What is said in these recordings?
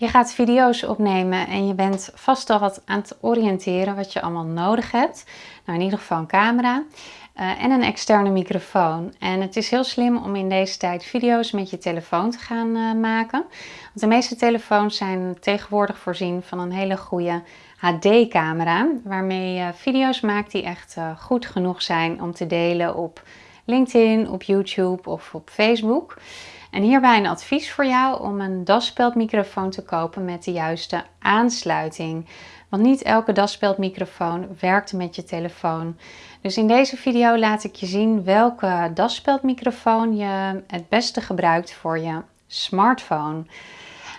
Je gaat video's opnemen en je bent vast al wat aan het oriënteren wat je allemaal nodig hebt. Nou, in ieder geval een camera uh, en een externe microfoon. En het is heel slim om in deze tijd video's met je telefoon te gaan uh, maken. Want de meeste telefoons zijn tegenwoordig voorzien van een hele goede HD-camera. Waarmee je video's maakt die echt uh, goed genoeg zijn om te delen op LinkedIn, op YouTube of op Facebook. En hierbij een advies voor jou om een daspeldmicrofoon te kopen met de juiste aansluiting. Want niet elke daspeldmicrofoon werkt met je telefoon. Dus in deze video laat ik je zien welke daspeldmicrofoon je het beste gebruikt voor je smartphone.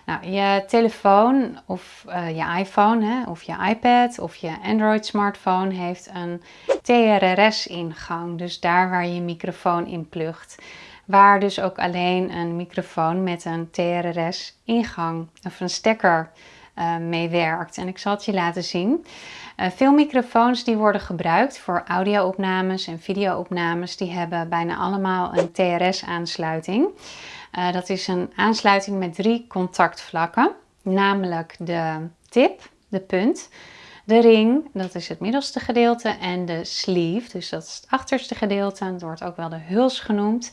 Nou, je telefoon of uh, je iPhone of je iPad of je Android smartphone heeft een TRRS ingang. Dus daar waar je microfoon in plugt waar dus ook alleen een microfoon met een TRRS ingang of een stekker uh, mee werkt. En ik zal het je laten zien. Uh, veel microfoons die worden gebruikt voor audio-opnames en video-opnames, die hebben bijna allemaal een TRS aansluiting. Uh, dat is een aansluiting met drie contactvlakken, namelijk de tip, de punt, de ring, dat is het middelste gedeelte, en de sleeve, dus dat is het achterste gedeelte. Dat wordt ook wel de huls genoemd.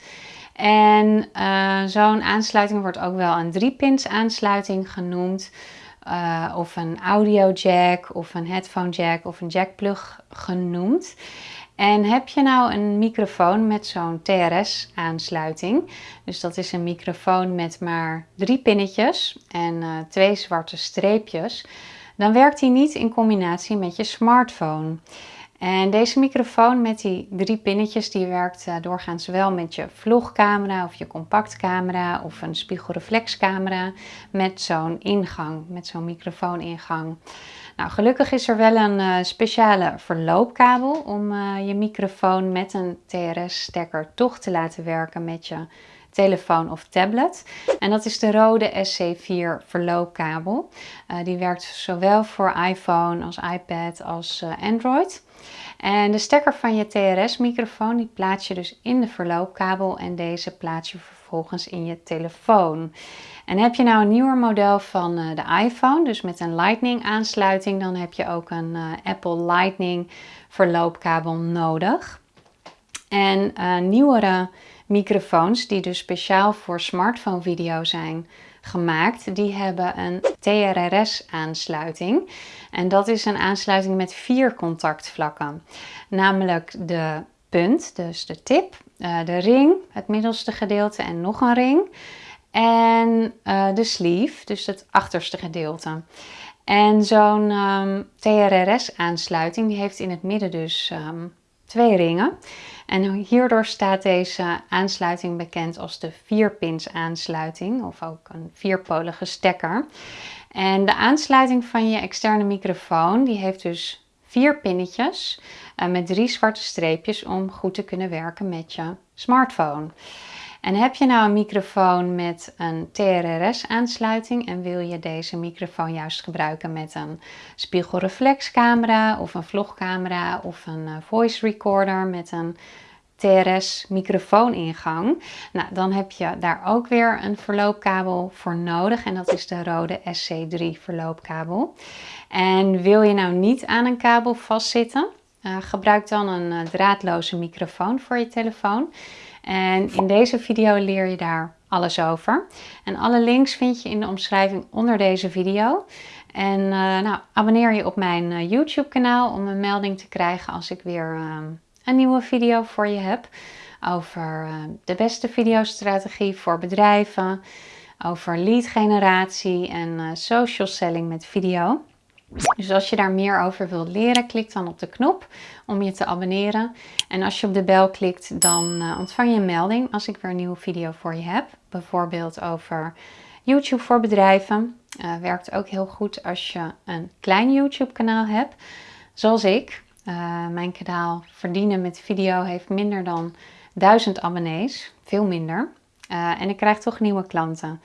En uh, zo'n aansluiting wordt ook wel een 3-pins aansluiting genoemd. Uh, of een audio jack of een headphone jack of een jackplug genoemd. En heb je nou een microfoon met zo'n TRS aansluiting, dus dat is een microfoon met maar drie pinnetjes en uh, twee zwarte streepjes, dan werkt die niet in combinatie met je smartphone. En deze microfoon met die drie pinnetjes die werkt uh, doorgaans wel met je vlogcamera of je compactcamera of een spiegelreflexcamera met zo'n ingang, met zo'n microfooningang. Nou, gelukkig is er wel een uh, speciale verloopkabel om uh, je microfoon met een TRS-stekker toch te laten werken met je telefoon of tablet. En dat is de rode SC4 verloopkabel. Uh, die werkt zowel voor iPhone als iPad als Android. En de stekker van je TRS-microfoon die plaats je dus in de verloopkabel en deze plaats je vervolgens in je telefoon. En heb je nou een nieuwer model van uh, de iPhone, dus met een Lightning aansluiting, dan heb je ook een Apple Lightning verloopkabel nodig. En nieuwere microfoons die dus speciaal voor smartphone video zijn gemaakt, die hebben een TRRS aansluiting. En dat is een aansluiting met vier contactvlakken. Namelijk de punt, dus de tip, eh, de ring, het middelste gedeelte en nog een ring. En uh, de sleeve, dus het achterste gedeelte. En zo'n ehm, TRRS aansluiting, die heeft in het midden dus um, twee ringen. En hierdoor staat deze aansluiting bekend als de vierpins aansluiting of ook een vierpolige stekker. En de aansluiting van je externe microfoon die heeft dus vier pinnetjes uh, met drie zwarte streepjes om goed te kunnen werken met je smartphone. En heb je nou een microfoon met een TRRS aansluiting en wil je deze microfoon juist gebruiken met een spiegelreflexcamera of een vlogcamera of een uh, voice recorder met een TRS microfooningang. Nou, dan heb je daar ook weer een verloopkabel voor nodig en dat is de rode SC3 verloopkabel. En wil je nou niet aan een kabel vastzitten, uh, gebruik dan een uh, draadloze microfoon voor je telefoon. En in deze video leer je daar alles over. En alle links vind je in de omschrijving onder deze video. En uh, nou, abonneer je op mijn YouTube kanaal om een melding te krijgen als ik weer ehm, een nieuwe video voor je heb over eh, de beste videostrategie voor bedrijven, over lead generatie en uh, social selling met video. Dus als je daar meer over wilt leren, klik dan op de knop om je te abonneren. En als je op de bel klikt, dan uh, ontvang je een melding als ik weer een nieuwe video voor je heb. Bijvoorbeeld over YouTube voor bedrijven. Uh, werkt ook heel goed als je een klein YouTube kanaal hebt, zoals ik. Uh, mijn kanaal Verdienen met Video heeft minder dan 1000 abonnees, veel minder. En ik krijg toch nieuwe klanten.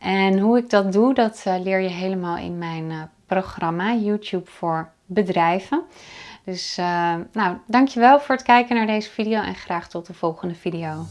En hoe ik dat doe, dat uh, leer je helemaal in mijn programma YouTube voor bedrijven. Dus nou, dankjewel voor het kijken naar deze video en graag tot de volgende video.